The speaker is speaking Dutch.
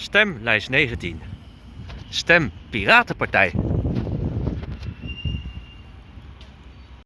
Stem lijst 19. Stem Piratenpartij.